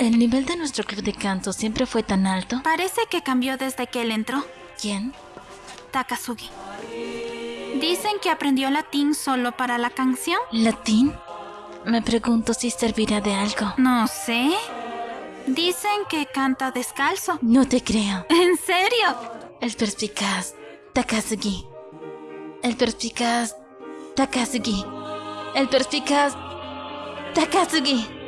¿El nivel de nuestro club de canto siempre fue tan alto? Parece que cambió desde que él entró. ¿Quién? Takasugi. Dicen que aprendió latín solo para la canción. ¿Latín? Me pregunto si servirá de algo. No sé. Dicen que canta descalzo. No te creo. ¿En serio? El perspicaz Takasugi. El perspicaz Takasugi. El perspicaz Takasugi.